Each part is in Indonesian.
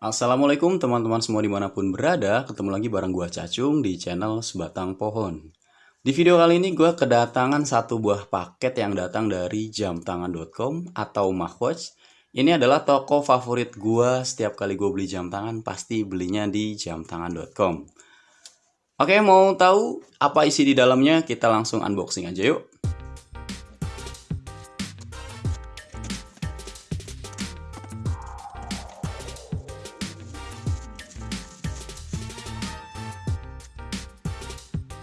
Assalamualaikum teman-teman semua di mana pun berada. Ketemu lagi bareng gua Cacung di channel Sebatang Pohon. Di video kali ini gua kedatangan satu buah paket yang datang dari jamtangan.com atau Mahwatch. Ini adalah toko favorit gua. Setiap kali gua beli jam tangan pasti belinya di jamtangan.com Oke mau tahu apa isi di dalamnya? Kita langsung unboxing aja yuk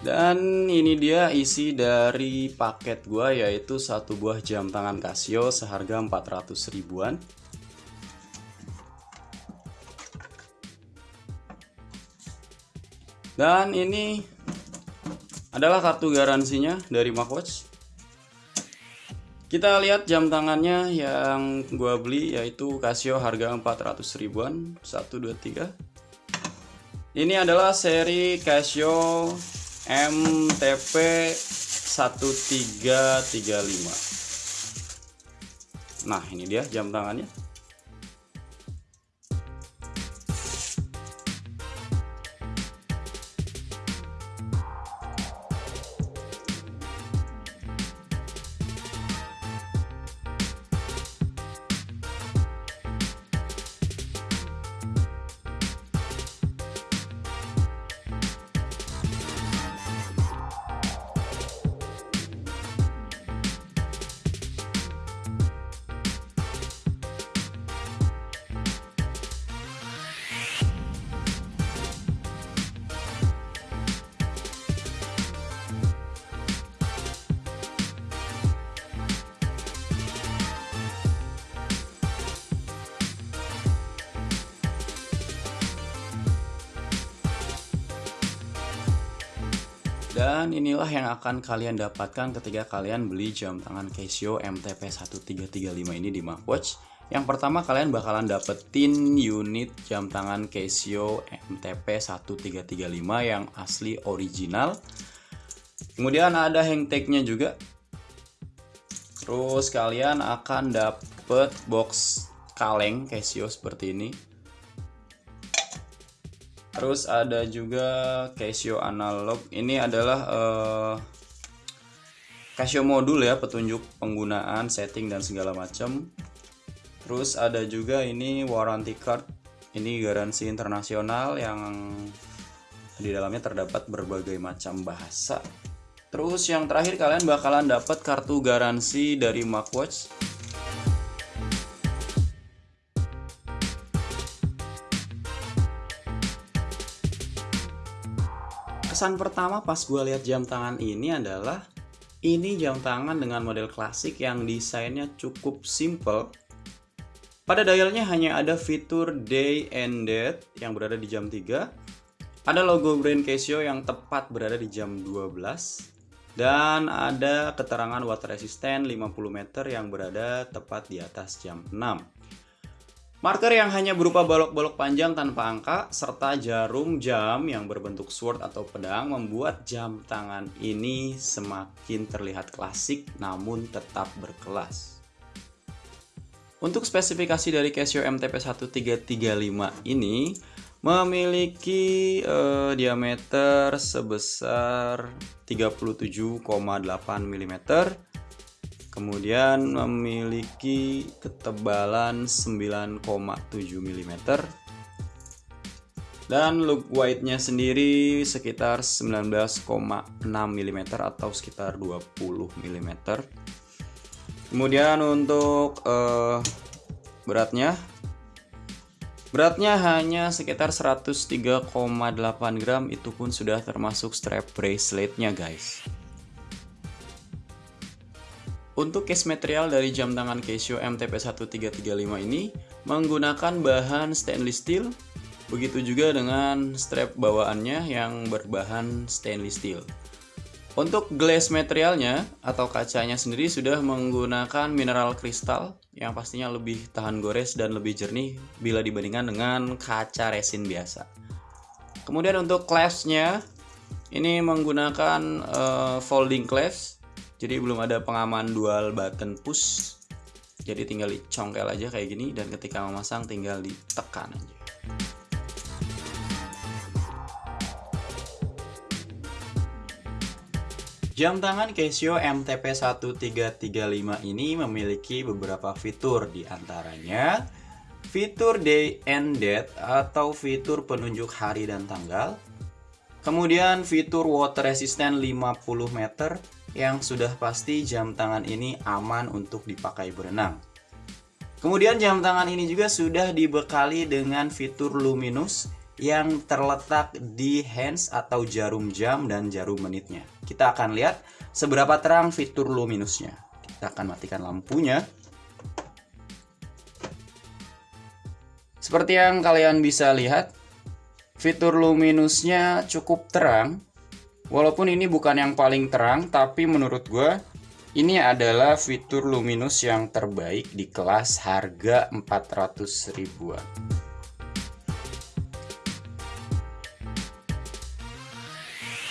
Dan ini dia isi dari paket gua yaitu satu buah jam tangan Casio seharga 400 ribuan. Dan ini adalah kartu garansinya dari Macwatch. Kita lihat jam tangannya yang gua beli yaitu Casio harga 400 ribuan. 1 2 3. Ini adalah seri Casio MTP 1335 Nah ini dia jam tangannya Dan inilah yang akan kalian dapatkan ketika kalian beli jam tangan Casio MTP 1335 ini di Macwatch. Yang pertama kalian bakalan dapetin unit jam tangan Casio MTP 1335 yang asli original. Kemudian ada hang juga. Terus kalian akan dapet box kaleng Casio seperti ini terus ada juga Casio analog. Ini adalah uh, Casio modul ya petunjuk penggunaan setting dan segala macam terus ada juga ini warranty card. Ini garansi internasional yang di dalamnya terdapat berbagai macam bahasa. Terus yang terakhir kalian bakalan dapat kartu garansi dari Macwatch kesan pertama pas gue lihat jam tangan ini adalah ini jam tangan dengan model klasik yang desainnya cukup simple. Pada dialnya hanya ada fitur day and date yang berada di jam 3. Ada logo brand Casio yang tepat berada di jam 12. Dan ada keterangan water resistant 50 meter yang berada tepat di atas jam 6. Marker yang hanya berupa balok-balok panjang tanpa angka serta jarum jam yang berbentuk sword atau pedang membuat jam tangan ini semakin terlihat klasik namun tetap berkelas. Untuk spesifikasi dari Casio MTP 1335 ini memiliki eh, diameter sebesar 37,8 mm kemudian memiliki ketebalan 9,7 mm dan look white-nya sendiri sekitar 19,6 mm atau sekitar 20 mm kemudian untuk uh, beratnya. Beratnya hanya sekitar 103,8 gram itu pun sudah termasuk strap braceletnya guys untuk case material dari jam tangan Casio MTP1335 ini menggunakan bahan stainless steel, begitu juga dengan strap bawaannya yang berbahan stainless steel. Untuk glass materialnya atau kacanya sendiri sudah menggunakan mineral kristal yang pastinya lebih tahan gores dan lebih jernih bila dibandingkan dengan kaca resin biasa. Kemudian untuk clasp-nya ini menggunakan uh, folding clasp jadi belum ada pengaman dual button push. Jadi tinggal dicongkel aja kayak gini dan ketika memasang tinggal ditekan aja. Jam tangan Casio MTP1335 ini memiliki beberapa fitur. Di antaranya fitur day and date atau fitur penunjuk hari dan tanggal, kemudian fitur water resistant 50 meter yang sudah pasti jam tangan ini aman untuk dipakai berenang. Kemudian jam tangan ini juga sudah dibekali dengan fitur luminous yang terletak di hands atau jarum jam dan jarum menitnya. Kita akan lihat seberapa terang fitur luminusnya. Kita akan matikan lampunya. Seperti yang kalian bisa lihat, fitur luminusnya cukup terang. Walaupun ini bukan yang paling terang, tapi menurut gue ini adalah fitur luminus yang terbaik di kelas harga 400 ribuan.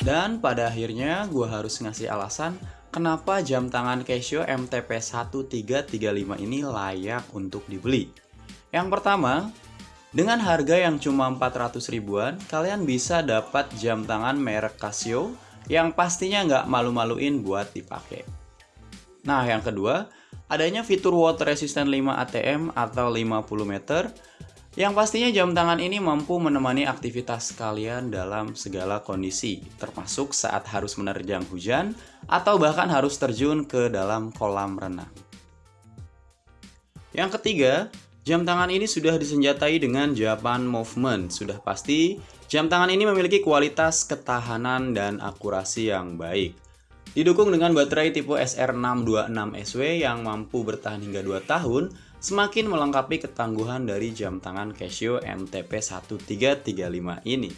Dan pada akhirnya gue harus ngasih alasan kenapa jam tangan Casio MTP1335 ini layak untuk dibeli. Yang pertama, dengan harga yang cuma 400 ribuan, kalian bisa dapat jam tangan merek Casio yang pastinya nggak malu-maluin buat dipakai. Nah, yang kedua, adanya fitur water resistant 5 ATM atau 50 meter yang pastinya jam tangan ini mampu menemani aktivitas kalian dalam segala kondisi, termasuk saat harus menerjang hujan atau bahkan harus terjun ke dalam kolam renang. Yang ketiga, jam tangan ini sudah disenjatai dengan Japan Movement. Sudah pasti, jam tangan ini memiliki kualitas ketahanan dan akurasi yang baik. Didukung dengan baterai tipe SR626SW yang mampu bertahan hingga 2 tahun, semakin melengkapi ketangguhan dari jam tangan Casio MTP1335 ini.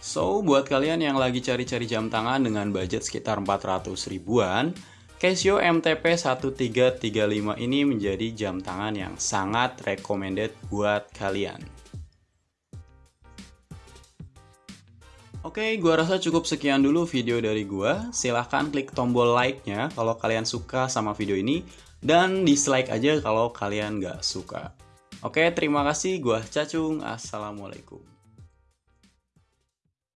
So, buat kalian yang lagi cari-cari jam tangan dengan budget sekitar 400 ribuan, Casio MTP1335 ini menjadi jam tangan yang sangat recommended buat kalian. Oke, gua rasa cukup sekian dulu video dari gua. Silahkan klik tombol like-nya kalau kalian suka sama video ini dan dislike aja kalau kalian nggak suka. Oke, terima kasih. Gua Cacung. Assalamualaikum.